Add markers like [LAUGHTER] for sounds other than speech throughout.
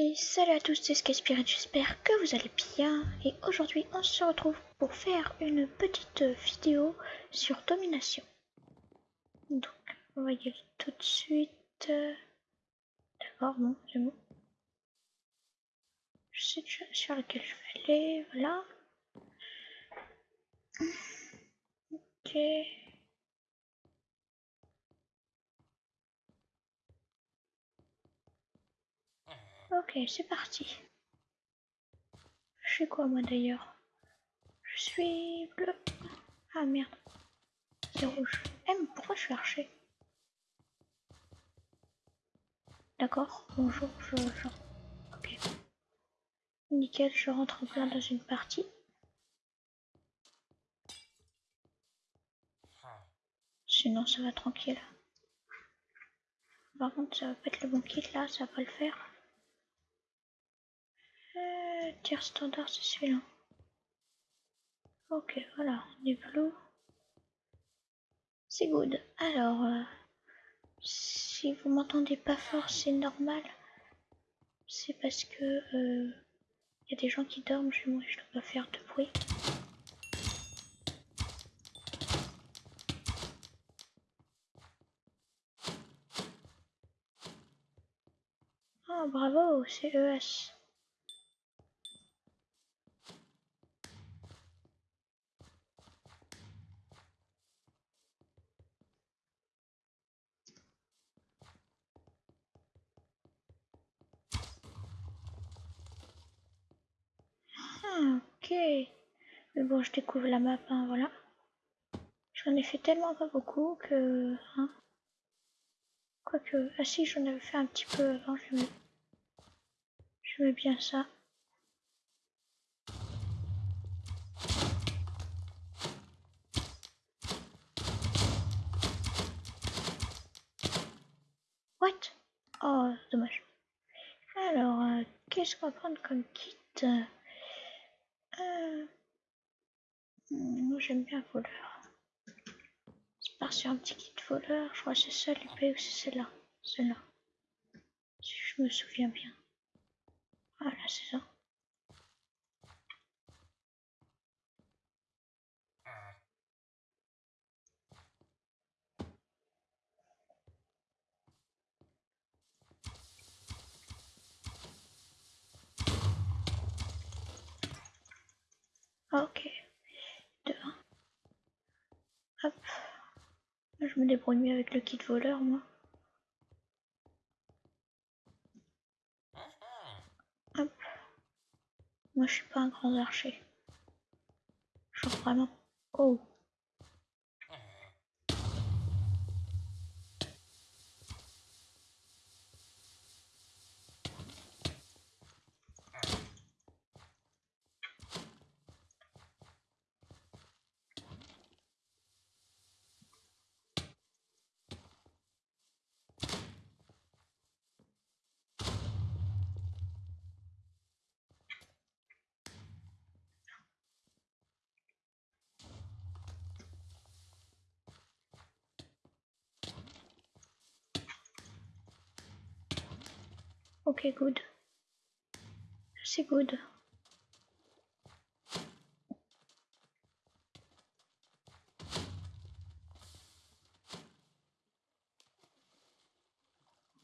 Et salut à tous, c'est Skyspirit, j'espère que vous allez bien. Et aujourd'hui, on se retrouve pour faire une petite vidéo sur domination. Donc, on va y aller tout de suite. D'accord, bon, c'est bon. Je sais déjà sur lequel je vais aller, voilà. Ok. Ok, c'est parti. Je suis quoi moi d'ailleurs? Je suis bleu. Ah merde. C'est rouge. Eh mais pourquoi je suis archer? D'accord, bonjour, je. Ok. Nickel, je rentre en plein dans une partie. Sinon ça va tranquille. Par contre ça va pas être le bon kit là, ça va pas le faire. Euh, standard, c'est celui-là. Ok, voilà, on est bleu. C'est good. Alors, euh, si vous m'entendez pas fort, c'est normal. C'est parce que il euh, y a des gens qui dorment chez moi, je dois pas faire de bruit. Oh bravo, c'est ES. ok. Mais bon, je découvre la map, hein, voilà. J'en ai fait tellement pas beaucoup que... Hein. Quoique... Ah si, j'en avais fait un petit peu avant, je mets bien ça. What? Oh, dommage. Alors, euh, qu'est-ce qu'on va prendre comme kit euh, moi j'aime bien voleur. C'est part sur un petit kit voleur. Je crois que c'est ça l'épée ou c'est celle-là? Celle-là. Si je me souviens bien. Voilà, c'est ça. Ok. Hop. Je me débrouille mieux avec le kit voleur, moi. Hop. Moi, je suis pas un grand archer. Genre vraiment. Oh. Ok, good. C'est good.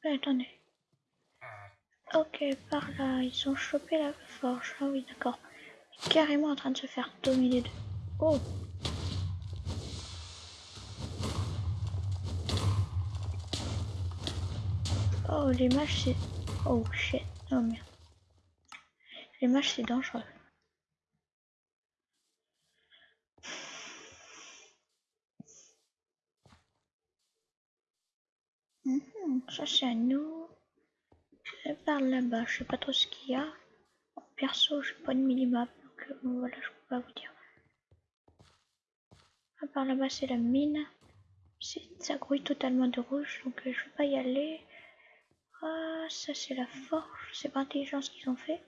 attendez. Ok, par là, ils ont chopé la forge. Ah oui, d'accord. Carrément en train de se faire dominer de... Oh Oh, les mages, c'est... Oh shit, oh merde. Les matchs c'est dangereux. Mhm, ça c'est à nous. par là-bas, je sais pas trop ce qu'il y a. perso, j'ai pas de minimap, donc euh, voilà, je peux pas vous dire. par là-bas, c'est la mine. Ça grouille totalement de rouge, donc euh, je vais pas y aller. Ah, ça c'est la forge, c'est pas intelligent ce qu'ils ont fait.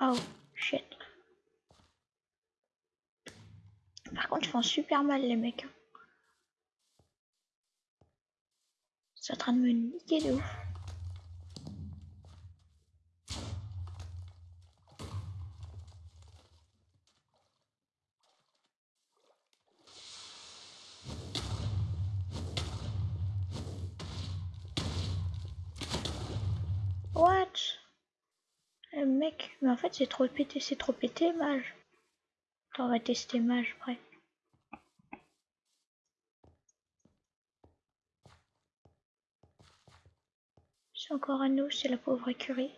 Oh, shit. Par contre, ils font super mal les mecs. hein. C'est en train de me niquer de ouf. What? Le mec, mais en c'est trop pété, c'est trop pété, mage. Attends, on va tester mage après. C'est encore à nous, c'est la pauvre écurie.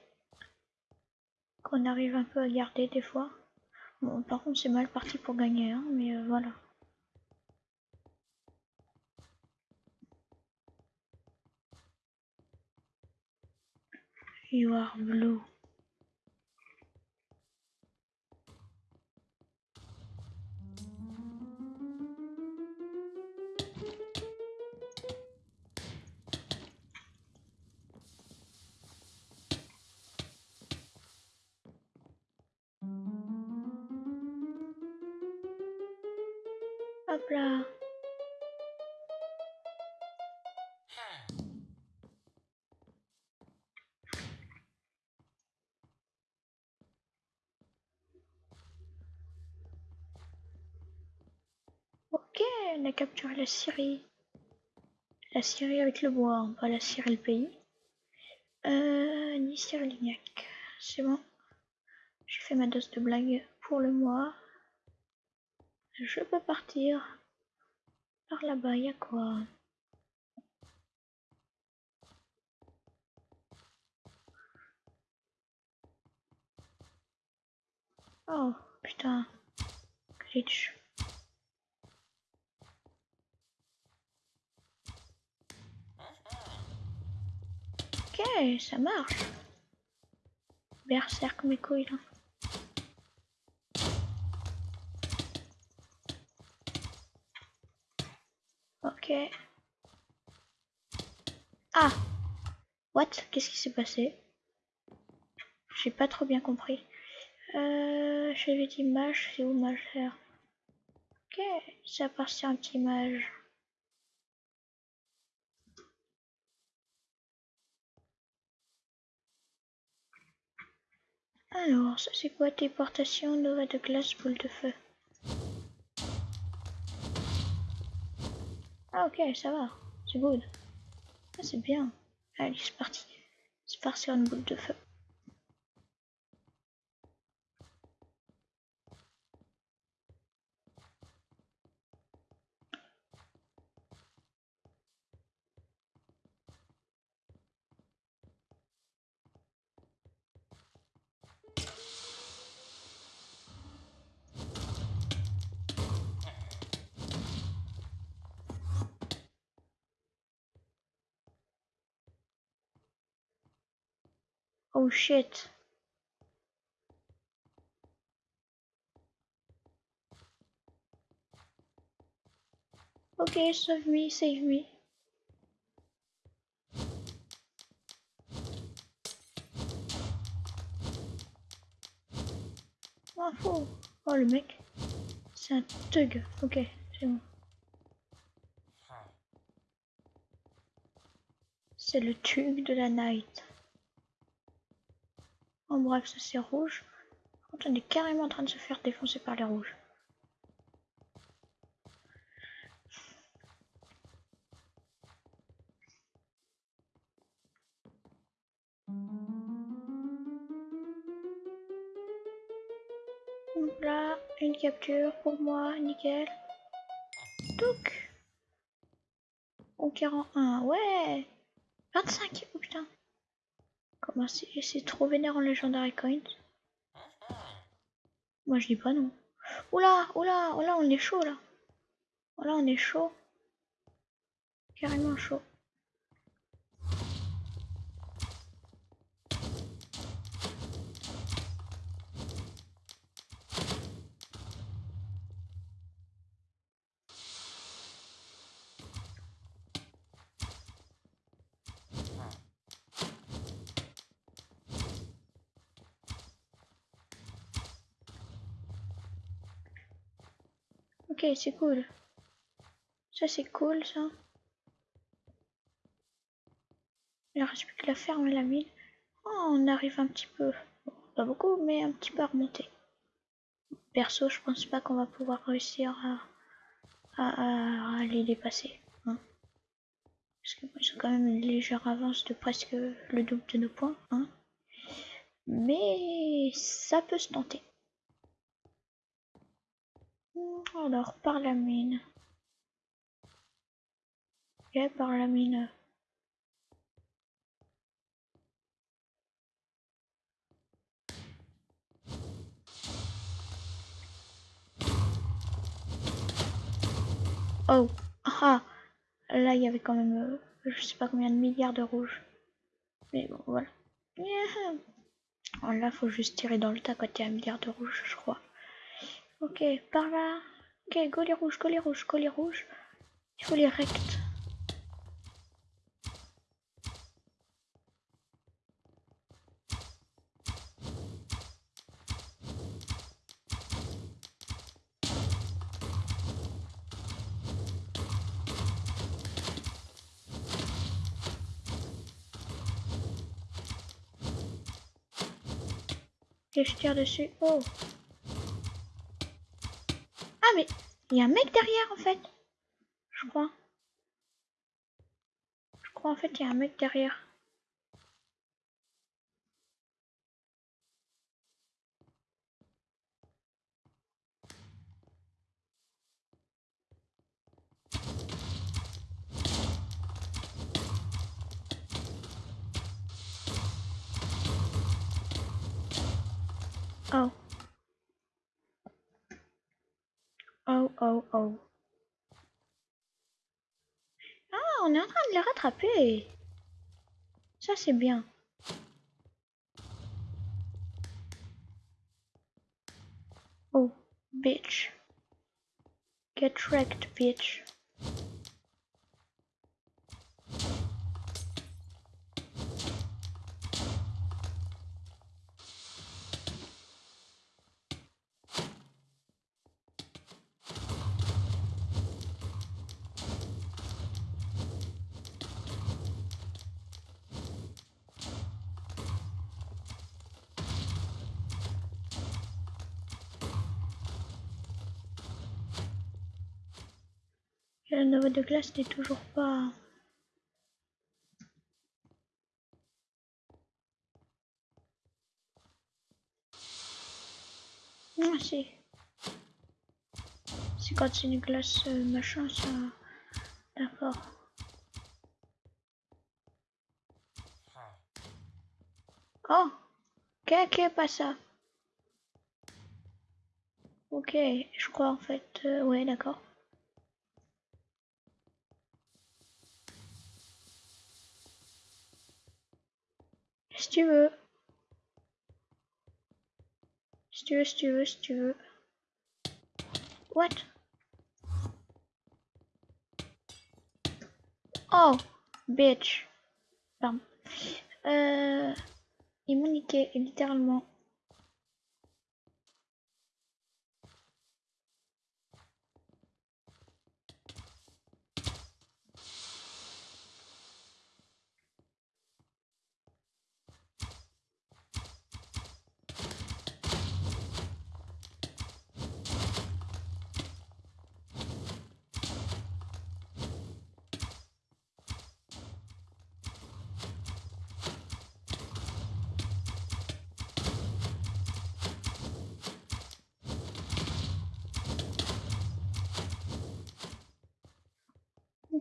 Qu'on arrive un peu à garder des fois. Bon, par contre c'est mal parti pour gagner, hein, mais euh, voilà. You are blue. Hop là. Ok, on a capturé la Syrie. La Syrie avec le bois, pas la Syrie le pays. Euh, ni Syrie. C'est bon. J'ai fait ma dose de blague pour le mois. Je peux partir. Par là-bas, y a quoi? Oh, putain. Glitch. Ok, ça marche. Berserk mes couilles là. Ah What? Qu'est-ce qui s'est passé? J'ai pas trop bien compris. Euh, j'avais dit mage, c'est où mage là Ok, ça appartient à un petit. Alors, ça c'est quoi Téléportation, Nova de glace, boule de feu? Ah ok, ça va. C'est good. Ah, c'est bien. Allez, c'est parti. C'est parti sur une boule de feu. Oh shit. Okay, save me, save me. Oh, oh, oh le mec. C'est un thug. Ok, c'est bon. C'est le thug de la night. En bref, ça c'est rouge. On est carrément en train de se faire défoncer par les rouges. Là, une capture pour moi, nickel. Touc Conquérant 1, ouais 25, oh putain Comment c'est c'est trop vénère en Legendary Coins Moi je dis pas non. Oula, oula, oula, on est chaud là. Oula, on est chaud. Carrément chaud. Ok, c'est cool. Ça, c'est cool, ça. Il reste plus que la ferme et la mine. Oh, on arrive un petit peu. pas beaucoup, mais un petit peu à remonter. Perso, je pense pas qu'on va pouvoir réussir à, les dépasser. Hein. Parce qu'ils ont quand même une légère avance de presque le double de nos points. Hein. Mais ça peut se tenter. Alors, par la mine. Ok, par la mine. Oh, ah, là il y avait quand même, euh, je sais pas combien de milliards de rouges. Mais bon, voilà. Là, faut juste tirer dans le tas quand il y a un milliard de rouges, je crois. Ok, par là. Ok, go les rouges, go les rouges, go les rouges. Il faut les rects. Et je tire dessus. Oh mais il y a un mec derrière en fait. Je crois. Je crois en fait il y a un mec derrière. Oh. Oh, oh. Ah, on est en train de les rattraper. Ça, c'est bien. Oh, bitch. Get wrecked, bitch. De glace n'est toujours pas... Ah si. C'est quand c'est une glace euh, machin ça... D'accord. Oh Ok, ok, pas ça? Ok, je crois en fait... Euh, ouais, d'accord. Si tu veux. Si tu veux, si tu veux, si tu veux. What? Oh, bitch. Pardon. Euh, ils m'ont niqué, littéralement.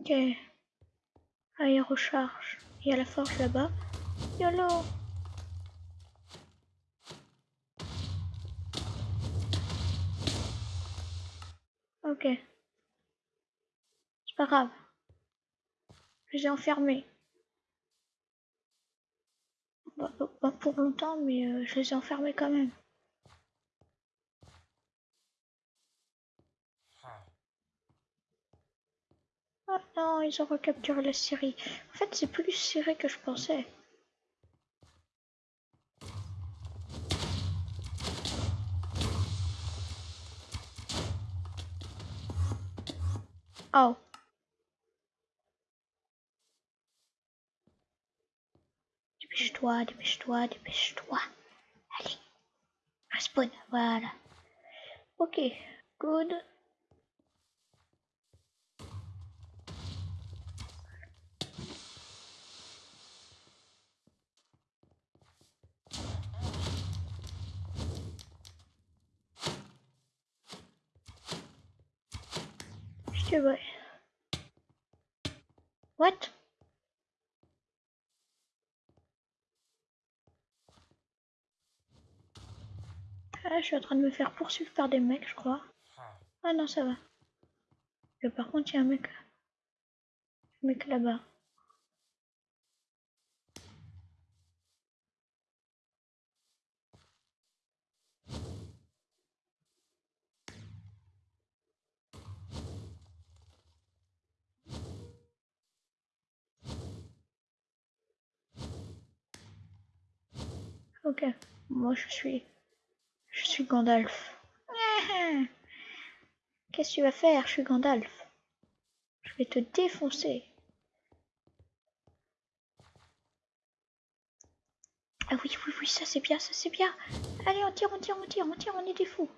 Ok. Allez, recharge. Il y a la forge là-bas. YOLO Ok. C'est pas grave. Je les ai enfermés. Pas, pour longtemps, mais euh, je les ai enfermés quand même. Oh non, ils ont recapturé la Syrie. En fait, c'est plus serré que je pensais. Oh. Dépêche-toi, dépêche-toi, dépêche-toi. Allez. Respawn, voilà. Ok, good. Vois. What? Ah, je suis en train de me faire poursuivre par des mecs, je crois. Ah non, ça va. Par contre, il y a un mec. Un mec là-bas. Moi je suis... Je suis Gandalf. [LAUGHS] Qu'est-ce que tu vas faire? Je suis Gandalf. Je vais te défoncer. Ah oui, oui, oui, ça c'est bien, ça c'est bien. Allez, on tire, on tire, on tire, on tire, on est des fous.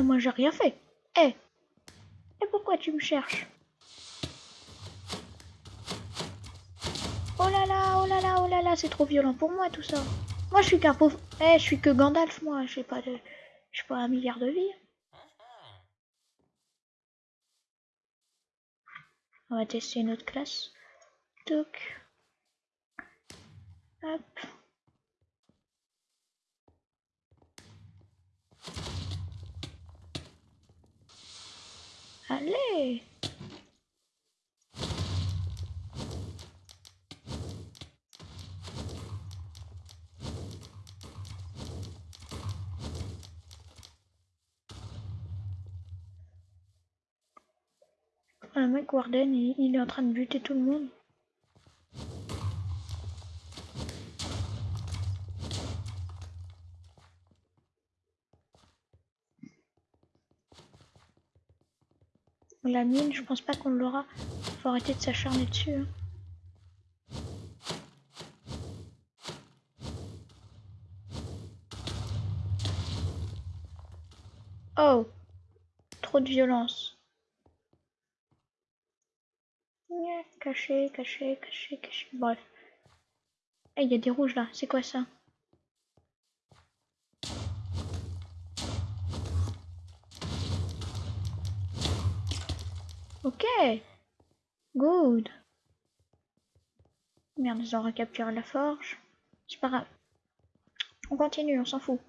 Moi j'ai rien fait. Eh Et pourquoi tu me cherches? Oh là là, oh là là, oh là là, c'est trop violent pour moi tout ça. Moi je suis qu'un pauvre... Eh, je suis que Gandalf, moi. Je sais pas de... Je suis pas un milliard de vies. On va tester une autre classe. Toc. Hop. Allez Le mec Warden, il, il est en train de buter tout le monde. La mine, je pense pas qu'on l'aura. Faut arrêter de s'acharner dessus. hein. Oh Trop de violence. Caché, caché, caché, caché. Bref. Eh, il y a des rouges là. C'est quoi ça? Ok. Good. Merde, ils ont recapturé la forge. C'est pas grave. On continue, on s'en fout.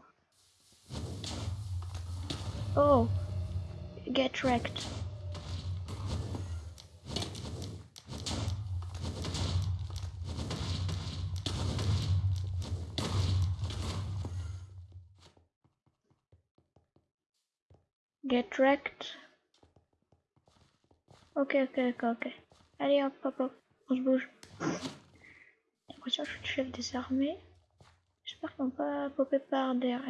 Oh. Get wrecked. Get wrecked. Ok, ok, ok, ok. Allez, hop, hop, hop. On se bouge. L'impression que je suis le chef des armées. J'espère qu'on va pas popper par derrière.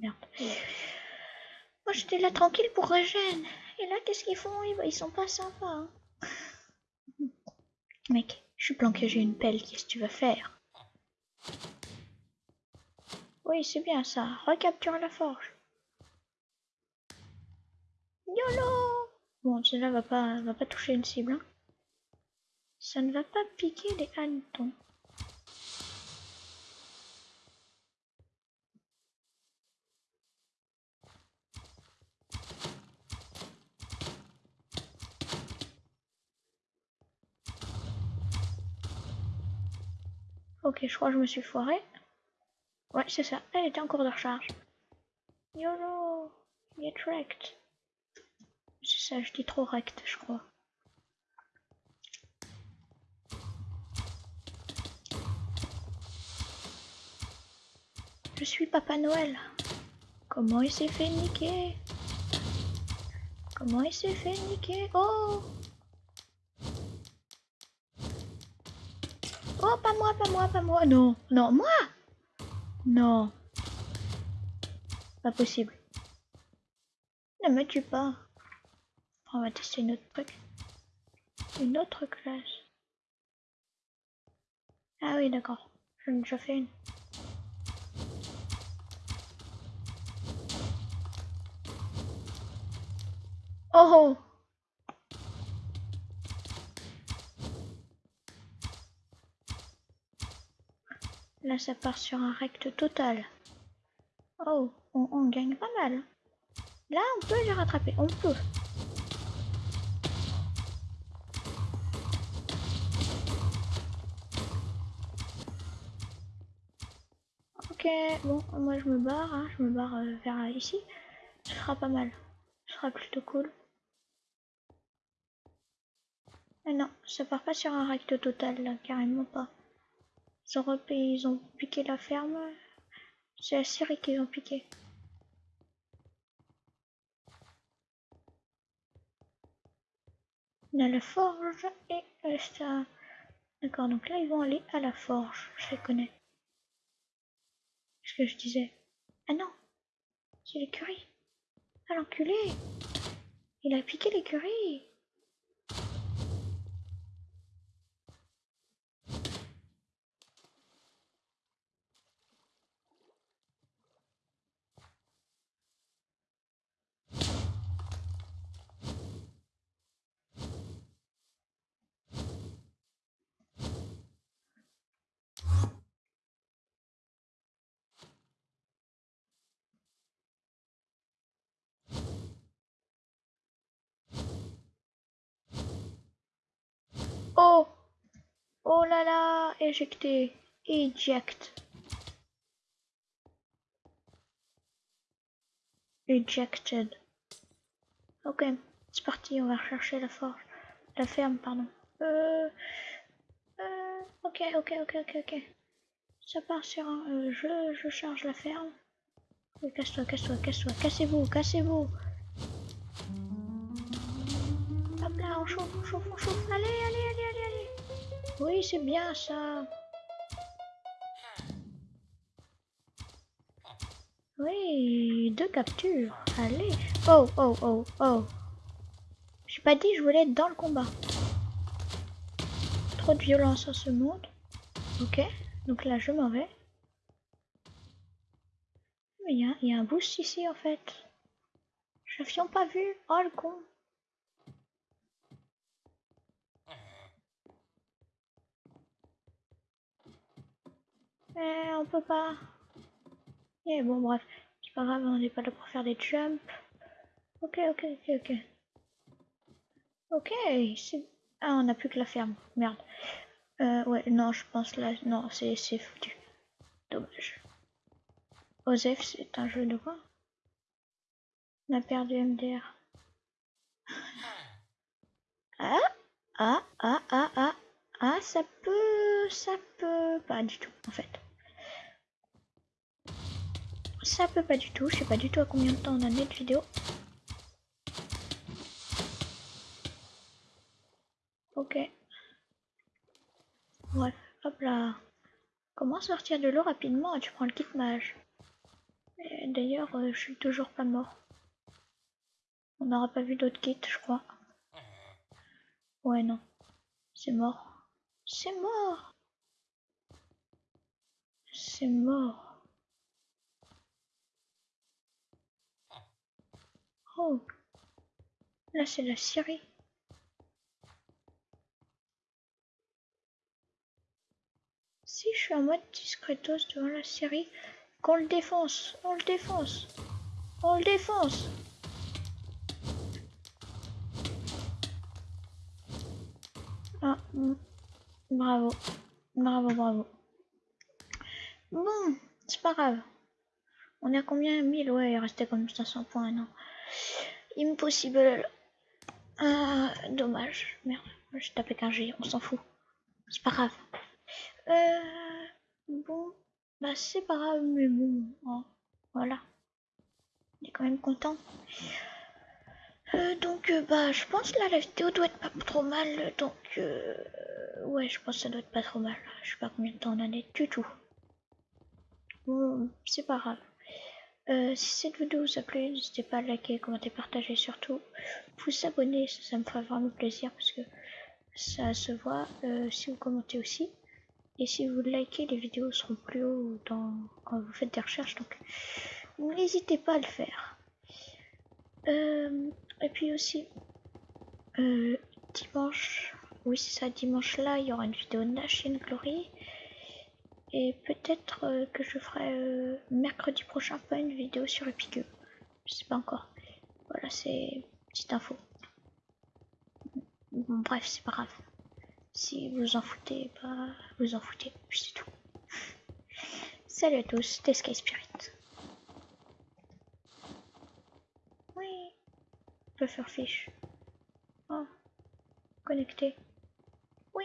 Merde. Moi, j'étais là tranquille pour Regen. Et là, qu'est-ce qu'ils font? Ils, ils sont pas sympas. hein. [LAUGHS] Mec, je suis planqué, j'ai une pelle. Qu'est-ce que tu vas faire? Oui, c'est bien ça. Recapture la forge. YOLO Bon, celle-là va pas, va pas toucher une cible. hein. Ça ne va pas piquer les hannetons. Ok, je crois que je me suis foiré. Ouais, c'est ça. Elle était en cours de recharge. YOLO Get wrecked. C'est ça, je dis trop rect, je crois. Je suis Papa Noël. Comment il s'est fait niquer? Comment il s'est fait niquer? Oh pas moi, pas moi, pas moi. Non, non, moi Non. Pas possible. Ne me tue pas. On va tester une autre truc. Une autre classe. Ah oui, d'accord. J'en ai déjà une. Oh, oh Là, ça part sur un recte total. Oh, on, gagne pas mal. Là, on peut les rattraper. On peut. Bon, moi je me barre, hein. je me barre euh, vers ici. Ce sera pas mal. Ce sera plutôt cool. Ah non, ça part pas sur un recte total là, carrément pas. Ils ont, ils ont piqué la ferme. C'est la Syrie qu'ils ont piqué. On a la forge et ça. D'accord, donc là ils vont aller à la forge. Je les connais. Ce que je disais. Ah non C'est l'écurie. Ah l'enculé Il a piqué l'écurie Oh Oh là là Éjecté Eject Ejected. Ok, c'est parti, on va rechercher la forge. La ferme, pardon. Euh... Euh... Ok, ok, ok, ok, ok. Ça part sur un... Euh, je, je charge la ferme. Casse-toi, casse-toi, casse-toi. Cassez-vous, cassez-vous. On chauffe, on chauffe, on. Allez, allez, allez, allez, allez. Oui, c'est bien ça. Oui, deux captures. Allez. Oh, oh, oh, oh. J'ai pas dit je voulais être dans le combat. Trop de violence en ce monde. Ok, donc là je m'en vais. Mais il y, y, a un boost ici en fait. Je n'avions pas vu. Oh le con. Eh, on peut pas. Eh bon, bref. C'est pas grave, on n'est pas là pour faire des jumps. Ok, ok, ok, ok. Ok, c'est... Ah, on n'a plus que la ferme. Merde. Euh, ouais, non, je pense là... Non, c'est foutu. Dommage. Osef, c'est un jeu de quoi? On a perdu MDR. Ah Ah, ah, ah, ah. Ah, ça peut... Ça peut... Pas du tout, en fait. Ça peut pas du tout, je sais pas du tout à combien de temps on a de vidéo. Ok. Bref, hop là. Comment sortir de l'eau rapidement? Tu prends le kit mage. D'ailleurs, euh, je suis toujours pas mort. On n'aura pas vu d'autres kits, je crois. Ouais, non. C'est mort. C'est mort. C'est mort. Oh Là, c'est la Syrie. Si je suis en mode discretos devant la Syrie, qu'on le défonce, on le défonce, on le défonce. Ah, bravo, bravo, bravo. Bon, c'est pas grave. On est à combien? 1000 Ouais, il restait comme 500 points, non Impossible. Ah, dommage. Merde, je tapé qu'un G, on s'en fout. C'est pas grave. Euh, bon, bah c'est pas grave, mais bon, hein, voilà. On est quand même content. Euh, donc, euh, bah je pense là la vidéo doit être pas trop mal donc ouais je pense que ça doit être pas trop mal. Je sais pas combien de temps on en est du tout. Bon, c'est pas grave. Euh, si cette vidéo vous a plu, n'hésitez pas à liker, commenter, partager surtout. Vous abonner, ça, me ferait vraiment plaisir parce que ça se voit si vous commentez aussi. Et si vous likez, les vidéos seront plus haut quand vous faites des recherches. Donc n'hésitez pas à le faire. Euh, et puis aussi, euh, dimanche, oui c'est ça, dimanche là, il y aura une vidéo de chaîne Glory. Et peut-être euh, que je ferai euh, mercredi prochain pas une vidéo sur le Pigu. Je sais pas encore. Voilà, c'est petite info. Bref, c'est pas grave. Si vous en foutez, bah, vous en foutez, c'est tout. Salut à tous, c'était Sky Spirit. Oui, faire. Oh, connecté. Oui.